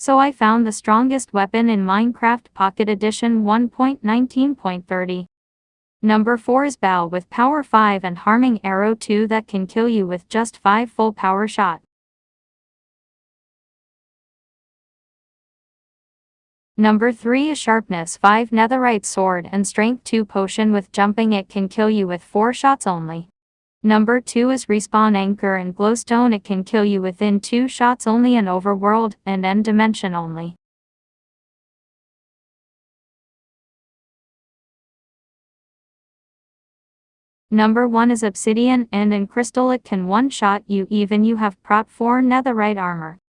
So I found the strongest weapon in Minecraft Pocket Edition 1.19.30. Number 4 is Bow with power 5 and harming arrow 2 that can kill you with just 5 full power shot. Number 3 is Sharpness 5 Netherite Sword and Strength 2 Potion with jumping it can kill you with 4 shots only. Number 2 is Respawn Anchor and Glowstone it can kill you within 2 shots only in Overworld and End Dimension only. Number 1 is Obsidian and End Crystal it can one-shot you even you have Prot 4 Netherite armor.